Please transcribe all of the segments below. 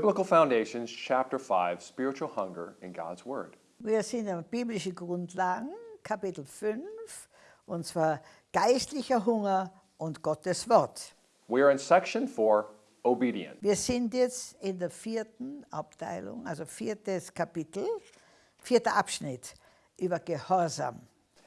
Biblical Foundations, Chapter 5 Spiritual Hunger in God's Word. Wir sind in biblische Grundlagen, Kapitel 5, und zwar geistlicher Hunger und Gottes Wort. We are in section 4 Obedience. Wir sind jetzt in der vierten Abteilung, also viertes Kapitel, vierter Abschnitt über Gehorsam.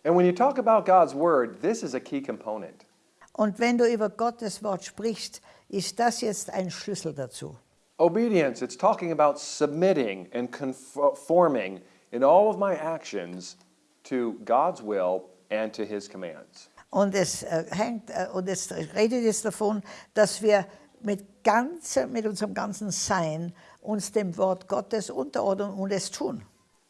And when you talk about God's Word, this is a key component. Und wenn du über Gottes Wort sprichst, ist das jetzt ein Schlüssel dazu. Obedience, it's talking about submitting and conforming in all of my actions to God's will and to His commands. Und es, äh, hängt, äh, und es redet jetzt davon, dass wir mit, ganze, mit unserem ganzen Sein uns dem Wort Gottes unterordnen und es tun.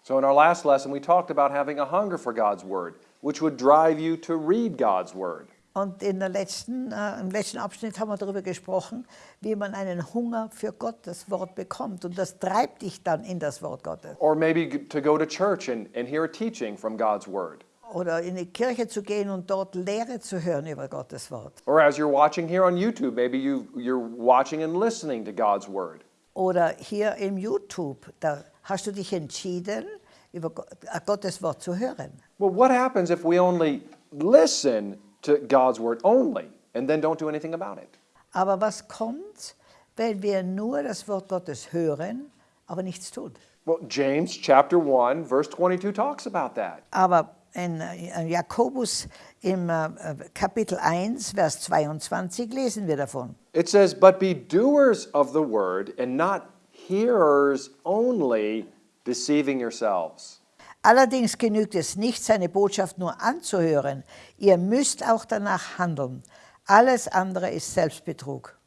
So, in our last lesson, we talked about having a hunger for God's Word, which would drive you to read God's Word. Und in der letzten, äh, im letzten Abschnitt haben wir darüber gesprochen, wie man einen Hunger für Gottes Wort bekommt. Und das treibt dich dann in das Wort Gottes. Or maybe to go to church and, and hear a teaching from God's Word. Oder in die Kirche zu gehen und dort Lehre zu hören über Gottes Wort. Or as you're watching here on YouTube, maybe you, you're watching and listening to God's Word. Oder hier im YouTube, da hast du dich entschieden, über äh, Gottes Wort zu hören. Well, what happens if we only listen to God's Word only and then don't do anything about it? Aber was kommt, wenn wir nur das Wort Gottes hören, aber nichts tun? Well, James chapter 1, verse 22 talks about that. Aber in Jakobus im äh, Kapitel 1, Vers 22 lesen wir davon. It says, But be doers of the word and not hearers only, deceiving yourselves. Allerdings genügt es nicht, seine Botschaft nur anzuhören. Ihr müsst auch danach handeln. Alles andere ist Selbstbetrug.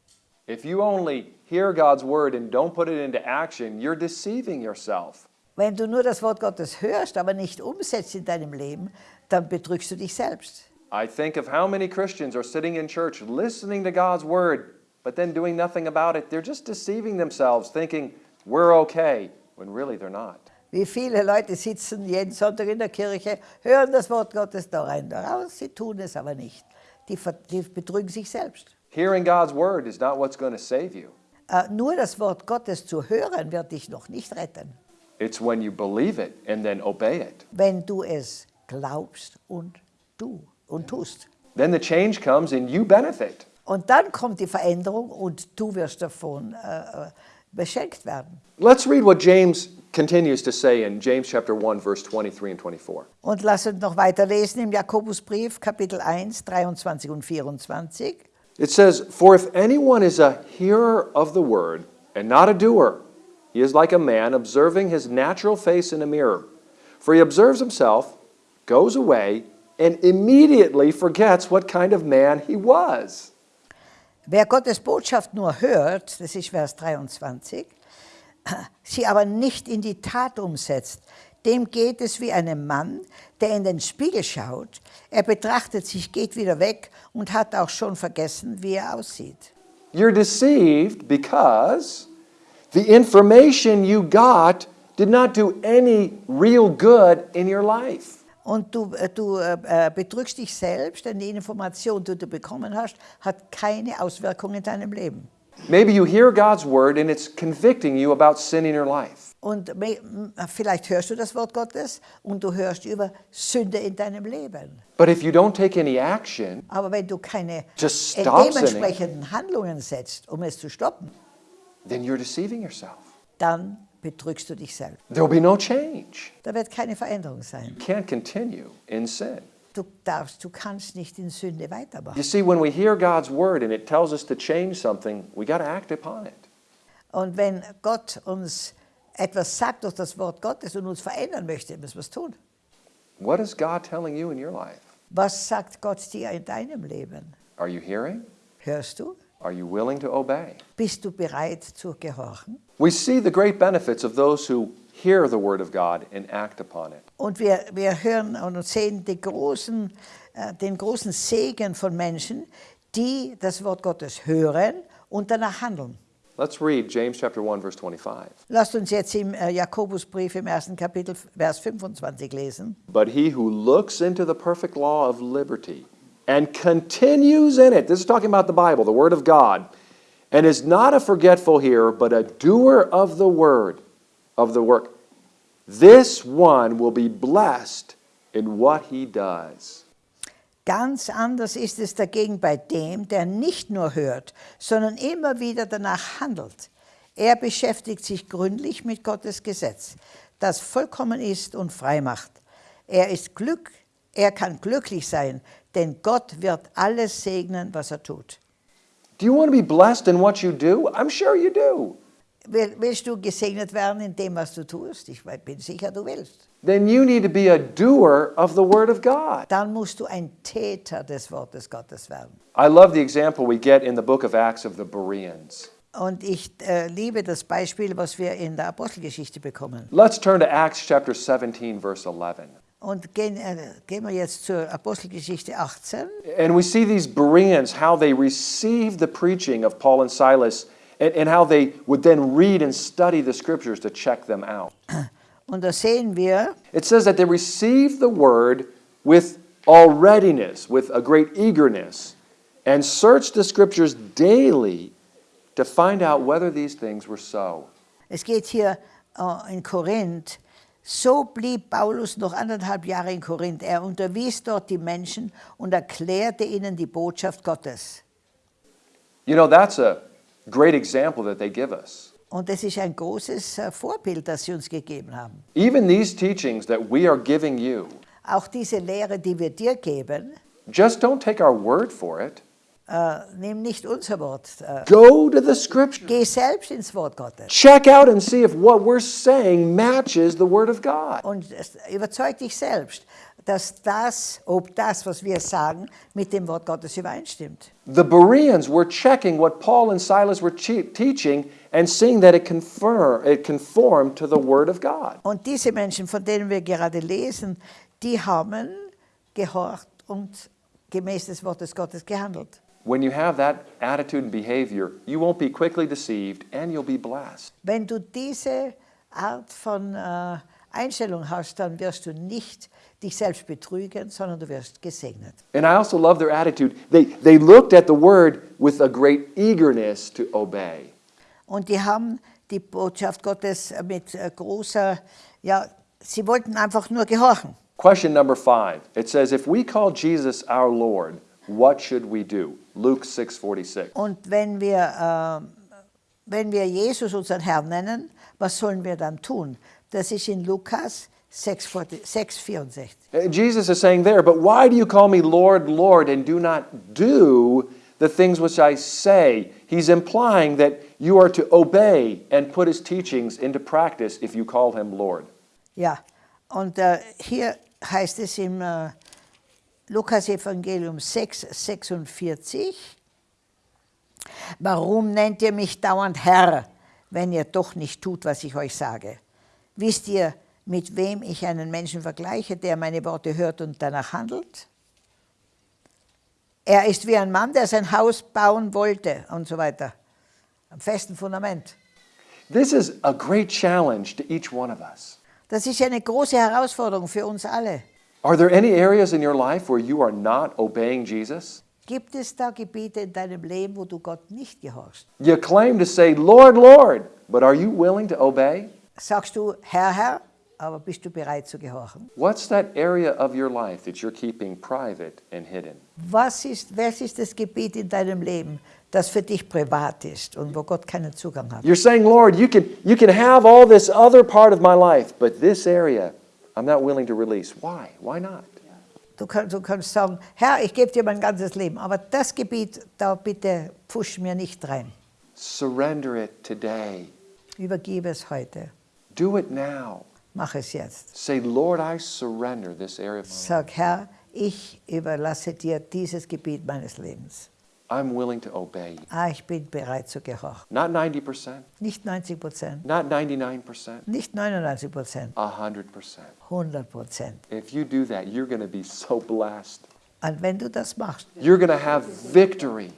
If you only hear God's word and don't put it into action, you're deceiving yourself. Wenn du nur das Wort Gottes hörst, aber nicht umsetzt in deinem Leben, dann betrügst du dich selbst. I think of how many Christians are sitting in church listening to God's word, but then doing nothing about it. They're just deceiving themselves, thinking we're okay, when really they're not. Wie viele Leute sitzen jeden Sonntag in der Kirche, hören das Wort Gottes da rein, da raus, sie tun es aber nicht. Die, die betrügen sich selbst. Hearing God's word is not what's going to save you. Äh, nur das Wort Gottes zu hören, wird dich noch nicht retten, It's when you believe it and then obey it. wenn du es glaubst und du und tust. Then the change comes and you benefit. Und dann kommt die Veränderung und du wirst davon äh, äh, beschenkt werden. Let's read what James continues to say in James chapter 1 verse 23 and 24. Und lass uns noch weiter lesen im Jakobusbrief, Kapitel 1, 23 und 24. It says, "For if anyone is a hearer of the word and not a doer, he is like a man observing his natural face in a mirror. For he observes himself, goes away, and immediately forgets what kind of man he was." Wer Gottes Botschaft nur hört, das ist Vers 23, sie aber nicht in die Tat umsetzt, dem geht es wie einem Mann, der in den Spiegel schaut, er betrachtet sich, geht wieder weg und hat auch schon vergessen, wie er aussieht. You're deceived because the information you got did not do any real good in your life. Und du, äh, du äh, äh, betrügst dich selbst, denn die Information, die du bekommen hast, hat keine Auswirkungen in deinem Leben. Maybe you hear God's word and it's convicting you about sin in your life. Und vielleicht hörst du das Wort Gottes und du hörst über Sünde in deinem Leben. But if you don't take any action, Aber wenn du keine dementsprechenden Handlungen setzt, um es zu stoppen, then you're deceiving yourself. dann betrügst du dich selbst. There will be no change. Da wird keine Veränderung sein. You can't continue in sin. Du darfst, du kannst nicht in Sünde You weitermachen. see, when we hear God's word and it tells us to change something, we got to act upon it. Und wenn Gott uns etwas sagt durch das Wort Gottes und uns verändern möchte, müssen wir es tun. What is God telling you in your life? Was sagt Gott dir in deinem Leben? Are you hearing? Hörst du? Are you willing to obey? Bist du bereit zu gehorchen? We see the great benefits of those who hear the word of God and act upon it. Und wir, wir hören und sehen die großen, äh, den großen Segen von Menschen, die das Wort Gottes hören und danach handeln. Let's read James chapter 1 verse 25. Lasst uns jetzt im äh, Jakobusbrief im ersten Kapitel, Vers 25 lesen. But he who looks into the perfect law of liberty and continues in it, this is talking about the Bible, the Word of God, and is not a forgetful hearer, but a doer of the word, of the work, this one will be blessed in what he does. Ganz anders ist es dagegen bei dem, der nicht nur hört, sondern immer wieder danach handelt. Er beschäftigt sich gründlich mit Gottes Gesetz, das vollkommen ist und frei macht. Er ist Glück, er kann glücklich sein, denn Gott wird alles segnen, was er tut. Do you want to be blessed in what you do? I'm sure you do. Will- Willst du gesegnet werden in dem, was du tust? Ich bin sicher, du willst. Then you need to be a doer of the Word of God. Dann musst du ein Täter des Wortes Gottes werden. I love the example we get in the book of Acts of the Bereans. Und ich äh, liebe das Beispiel, was wir in der Apostelgeschichte bekommen. Let's turn to Acts chapter 17, verse 11. Und gehen, äh, gehen wir jetzt zur Apostelgeschichte 18. And we see these Bereans, how they received the preaching of Paul and Silas, and, and how they would then read and study the scriptures to check them out. Und da sehen wir, It says that they received the word with all readiness, with a great eagerness, and searched the scriptures daily to find out whether these things were so. es geht hier äh, in Korinth, so blieb Paulus noch anderthalb Jahre in Korinth. Er unterwies dort die Menschen und erklärte ihnen die Botschaft Gottes. You know, that's a great example that they give us. Und das ist ein großes äh, Vorbild, das sie uns gegeben haben. Even these teachings that we are giving you, Auch diese Lehre, die wir dir geben, just don't take our word for it. Äh, nimm nicht unser Wort. Äh, Go to the scripture. geh selbst ins Wort Gottes. Check out and see if what we're saying matches the word of God. Und überzeug dich selbst, dass das, ob das, was wir sagen, mit dem Wort Gottes übereinstimmt. The Bereans were checking what Paul and Silas were teaching and seeing that it, confirm, it conformed to the word of God. Und diese Menschen, von denen wir gerade lesen, die haben gehorcht und gemäß des Wortes Gottes gehandelt. When you have that attitude and behavior, you won't be quickly deceived and you'll be blessed. Wenn du diese Art von äh, Einstellung hast, dann wirst du nicht dich selbst betrügen, sondern du wirst gesegnet. And I also love their attitude. They, they looked at the word with a great eagerness to obey. Und die haben die Botschaft Gottes mit äh, großer, ja, sie wollten einfach nur gehorchen. Question number five. It says, if we call Jesus our Lord, what should we do? Luke 6:46. Und wenn wir, ähm, wenn wir Jesus unseren Herrn nennen, was sollen wir dann tun? Das ist in Lukas 6, 64. Uh, Jesus is saying there, but why do you call me Lord, Lord, and do not do the things which I say? He's implying that you are to obey and put his teachings into practice if you call him Lord. Ja, und äh, hier heißt es im äh, Lukas Evangelium 6, 46, Warum nennt ihr mich dauernd Herr, wenn ihr doch nicht tut, was ich euch sage? Wisst ihr, mit wem ich einen Menschen vergleiche, der meine Worte hört und danach handelt? Er ist wie ein Mann, der sein Haus bauen wollte und so weiter. Am festen Fundament. This is a great challenge to each one of us. Das ist eine große Herausforderung für uns alle. Are there any areas in your life where you are not obeying Jesus? Gibt es da Gebiete in deinem Leben, wo du Gott nicht gehorchst? You claim to say, Lord, Lord, but are you willing to obey? Sagst du, Herr, Herr, aber bist du bereit zu gehorchen? What's that area of your life that you're keeping private and hidden? Was ist, was ist das Gebiet in deinem Leben, das für dich privat ist und wo Gott keinen Zugang hat? You're saying, Lord, you can, you can have all this other part of my life, but this area I'm not willing to release. Why? Why not? Du kannst, du kannst sagen, Herr, ich gebe dir mein ganzes Leben, aber das Gebiet, da bitte pfusch mir nicht rein. Surrender it today. Übergebe es heute. Do it now. Mach es jetzt. Say, Lord, I surrender this area of my life. Sag, Herr, ich überlasse dir dieses Gebiet meines Lebens. I'm willing to obey you. Ah, ich bin bereit zu gehorchen. Not 90%, Nicht 90 Prozent, not 99%, nicht 99 Prozent, 100%. 100 Prozent. If you do that, you're going to be so blessed. Und wenn du das machst, You're going to have victory.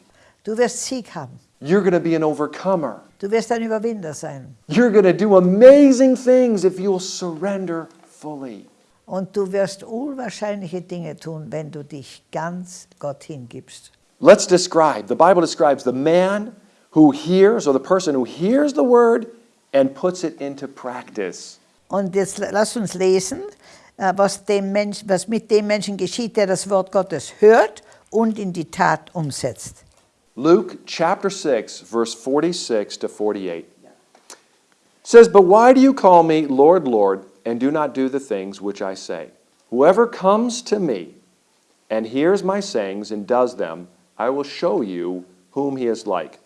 du wirst Sieg haben. You're going to be an overcomer. Du wirst ein Überwinder sein. You're going to do amazing things if you'll surrender fully. Und du wirst unwahrscheinliche Dinge tun, wenn du dich ganz Gott hingibst. Let's describe. The Bible describes the man who hears, or the person who hears the word and puts it into practice. Und jetzt lass uns lesen, äh, was, dem Mensch, was mit dem Menschen geschieht, der das Wort Gottes hört und in die Tat umsetzt. Luke chapter 6, verse 46 to 48 says, But why do you call me Lord, Lord, and do not do the things which I say? Whoever comes to me and hears my sayings and does them, I will show you whom he is like.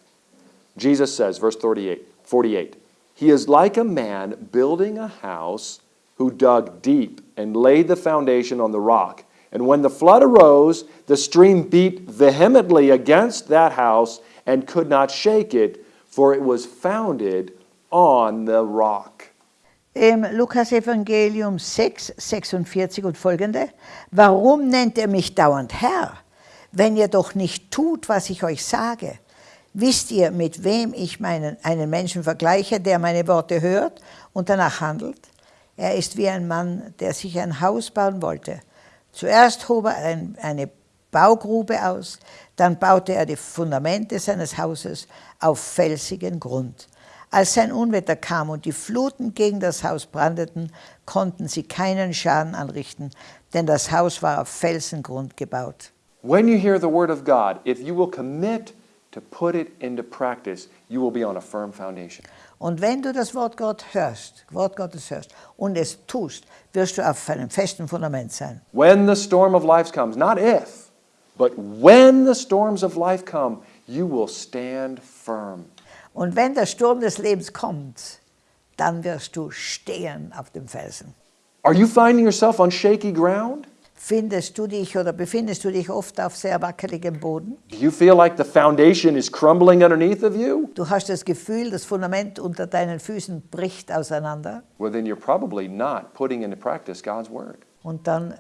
Jesus says, verse 38, 48, He is like a man building a house who dug deep and laid the foundation on the rock. And when the flood arose, the stream beat vehemently against that house and could not shake it, for it was founded on the rock. Im Lukas Evangelium 6, 46 und folgende. Warum nennt er mich dauernd Herr, wenn ihr doch nicht tut, was ich euch sage? Wisst ihr, mit wem ich meinen, einen Menschen vergleiche, der meine Worte hört und danach handelt? Er ist wie ein Mann, der sich ein Haus bauen wollte. Zuerst hob er ein, eine Baugrube aus, dann baute er die Fundamente seines Hauses auf felsigen Grund. Als sein Unwetter kam und die Fluten gegen das Haus brandeten, konnten sie keinen Schaden anrichten, denn das Haus war auf Felsengrund gebaut. When you hear the word of God, if you will commit to put it into practice, you will be on a firm foundation. Und wenn du das Wort Gott hörst, Wort Gottes hörst und es tust, wirst du auf einem festen Fundament sein. When the storm of life comes, not if, but when the storms of life come, you will stand firm. Und wenn der Sturm des Lebens kommt, dann wirst du stehen auf dem Felsen. Are you finding yourself on shaky ground? Findest du dich oder befindest du dich oft auf sehr wackeligem Boden? Do you feel like the foundation is crumbling underneath of you? Du hast das Gefühl, das Fundament unter deinen Füßen bricht auseinander Well, then you're probably not putting into practice God's word. und dann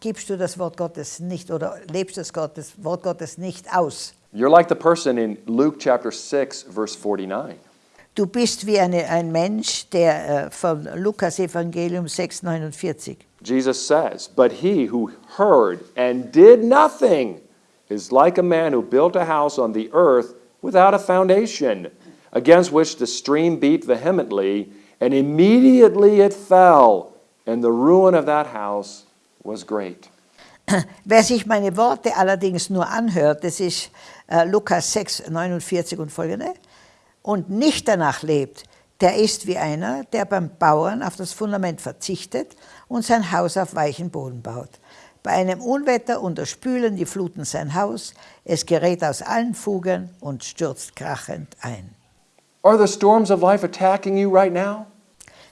gibst du das Wort Gottes nicht oder lebst das Gottes, Wort Gottes nicht aus. You're like the person in Luke chapter 6, verse 49. Du bist wie eine, ein Mensch, der äh, von Lukas Evangelium 6,49. Jesus says, But he who heard and did nothing is like a man who built a house on the earth without a foundation, against which the stream beat vehemently, and immediately it fell, and the ruin of that house was great. Wer sich meine Worte allerdings nur anhört, das ist äh, Lukas 6, 49 und folgende, und nicht danach lebt, der ist wie einer, der beim Bauern auf das Fundament verzichtet und sein Haus auf weichen Boden baut. Bei einem Unwetter unterspülen die Fluten sein Haus, es gerät aus allen Fugen und stürzt krachend ein. Are the storms of life attacking you right now?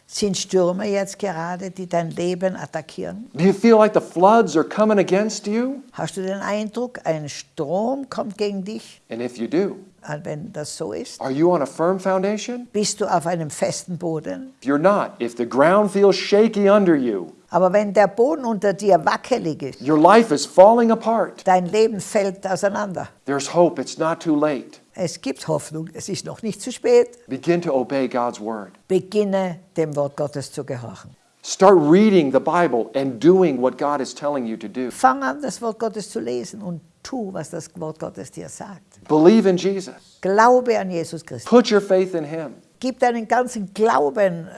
Sind Stürme jetzt gerade, die dein Leben attackieren? Do you feel like the floods are coming against you? Hast du den Eindruck, ein Strom kommt gegen dich? And if you do, wenn das so ist, are you on a firm foundation? bist du auf einem festen Boden? If you're not, if the ground feels shaky under you, Aber wenn der Boden unter dir wackelig ist, your life is falling apart, dein Leben fällt auseinander. there's hope. It's not too late. Es gibt Hoffnung, es ist noch nicht zu spät. Begin to obey God's word. Beginne dem Wort Gottes zu gehorchen. Start reading the Bible and doing what God is telling you to do. Fang an, das Wort Gottes zu lesen und tu, was das Wort Gottes dir sagt. Believe in Jesus. Glaube an Jesus Christus. Put your faith in Him. Gib deinen ganzen Glauben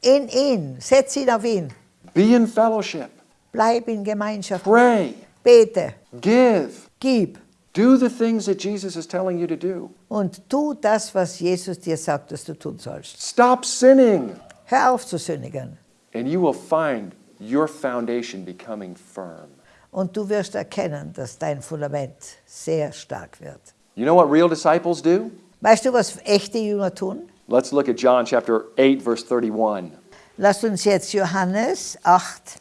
in ihn. Setz ihn auf ihn. Be in fellowship. Bleib in Gemeinschaft. Pray. Bete. Give. Gib. Do the things that Jesus is telling you to do. Und tu das, was Jesus dir sagt, dass du tun sollst. Stop sinning, Hör auf zu sündigen. and you will find your foundation becoming firm. Und du wirst erkennen, dass dein Fundament sehr stark wird. You know what real disciples do? Weißt du, was echte Jünger tun? Let's look at John chapter 8, verse 31. Lasst uns jetzt Johannes 8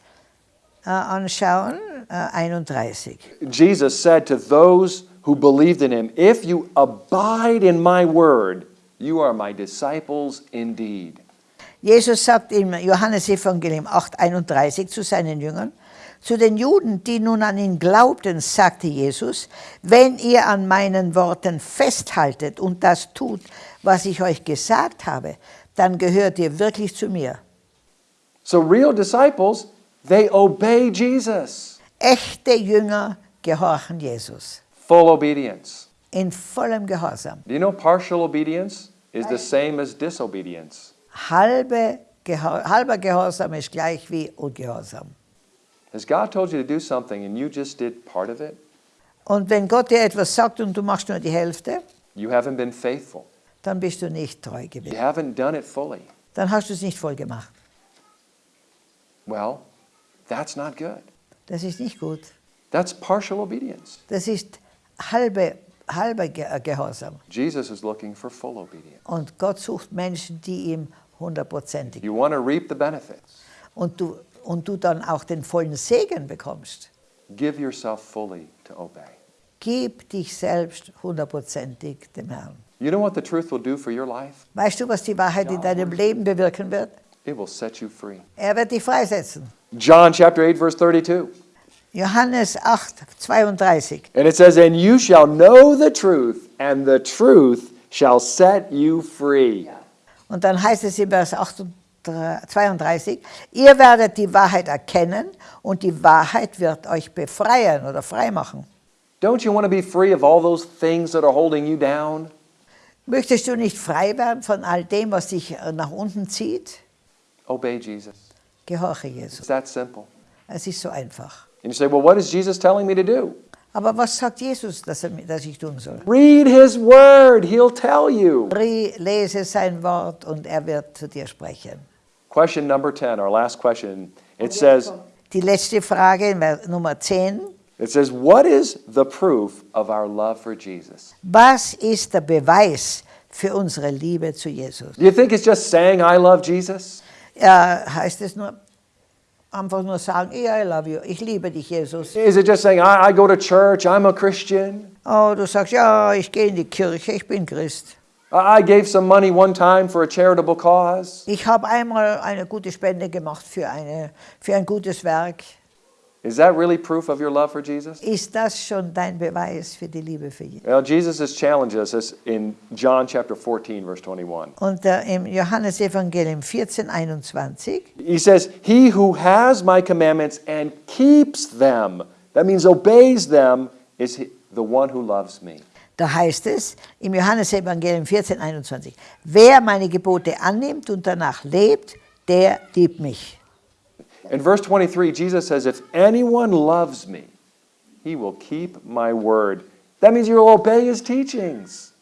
äh, anschauen, äh, 31. Jesus said to those who believed in him, If you abide in my word, you are my disciples indeed. Jesus sagt im Johannesevangelium 8, 31 zu seinen Jüngern, zu den Juden, die nun an ihn glaubten, sagte Jesus, wenn ihr an meinen Worten festhaltet und das tut, was ich euch gesagt habe, dann gehört ihr wirklich zu mir. So, real disciples, they obey Jesus. Echte Jünger gehorchen Jesus. Full obedience. in vollem Gehorsam. Do you know partial obedience is the same as disobedience? Halbe Geho halber Gehorsam ist gleich wie Ungehorsam. Has God told you to do something and you just did part of it? Und wenn Gott dir etwas sagt und du machst nur die Hälfte, You haven't been faithful. dann bist du nicht treu You gewesen. haven't done it fully. Dann hast du es nicht voll gemacht. Well, that's not good. Das ist nicht gut. That's partial obedience. Das ist halbe, halber äh, Gehorsam. Jesus is looking for full obedience. Und Gott sucht Menschen, die ihm hundertprozentig. You want to reap the benefits. Und du, und du dann auch den vollen Segen bekommst. Give yourself fully to obey. Gib dich selbst hundertprozentig dem Herrn. You know what the truth will do for your life? Weißt du, was die Wahrheit in deinem Leben bewirken wird? It will set you free. Er wird dich freisetzen. John chapter 8 verse 32. Johannes 8, 32. And it says, And you shall know the truth, and the truth shall set you free. Und dann heißt es in Vers 38, 32, ihr werdet die Wahrheit erkennen und die Wahrheit wird euch befreien oder freimachen. Don't you want to be free of all those things that are holding you down? Möchtest du nicht frei werden von all dem, was dich äh, nach unten zieht? Obey Jesus. Gehorche It's Jesus. that simple. Es ist so einfach. And you say, Well, what is Jesus telling me to do? Aber was sagt Jesus, dass, er, dass ich tun soll? Read his word, he'll tell you. Lese sein Wort und er wird zu dir sprechen. Question number 10, our last question. It says, Die letzte Frage, er Nummer 10. it says, What is the proof of our love for Jesus? Was ist der Beweis für unsere Liebe zu Jesus? Do you think it's just saying I love Jesus? Ja, heißt es nur, einfach nur sagen, yeah, I love you, ich liebe dich, Jesus. Is it just saying I, I go to church, I'm a Christian? Oh, du sagst, ja, ich gehe in die Kirche, ich bin Christ. I gave some money one time for a charitable cause. Ich habe einmal eine gute Spende gemacht für, eine, für ein gutes Werk. Is that really proof of your love for Jesus? Ist das schon dein Beweis für die Liebe für Jesus? Well, Jesus has challenged us in John chapter 14, verse 21. Und äh, im Johannesevangelium 14, 21, He says, He who has my commandments and keeps them, that means obeys them, is he- the one who loves me. Da heißt es im Johannesevangelium 14, 21, wer meine Gebote annimmt und danach lebt, der liebt mich. In verse 23, Jesus says, If anyone loves me, he will keep my word. That means you'll obey his teachings.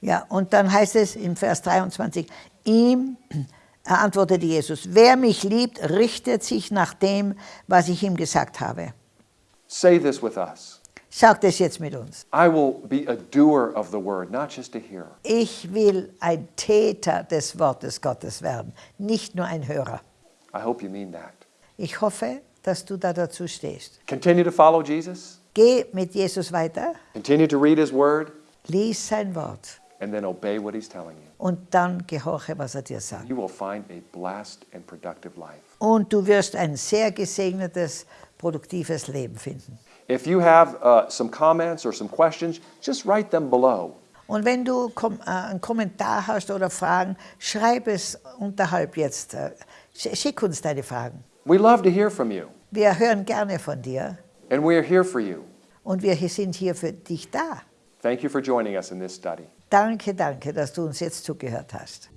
Ja, und dann heißt es im Vers 23, ihm antwortete Jesus, wer mich liebt, richtet sich nach dem, was ich ihm gesagt habe. Say this with us Sagt es jetzt mit uns. I will be a doer of the word, not just a hearer. Ich will ein Täter des Wortes Gottes werden, nicht nur ein Hörer. I hope you mean that. Ich hoffe, dass du da dazu stehst. Continue to follow Jesus, Geh mit Jesus weiter, continue to read his word, lies sein Wort and then obey what he's telling you. und dann gehorche, was er dir sagt. You will find a blessed and productive life. Und du wirst ein sehr gesegnetes, produktives Leben finden. If you have uh, some comments or some questions, just write them below. Und wenn du kom äh, einen Kommentar hast oder Fragen, schreib es unterhalb jetzt. Äh, sch- schick uns deine Fragen. We love to hear from you, Wir hören gerne von dir and we are here for you. und wir sind hier für dich da. Thank you for joining us in this study. Danke, danke, dass du uns jetzt zugehört hast.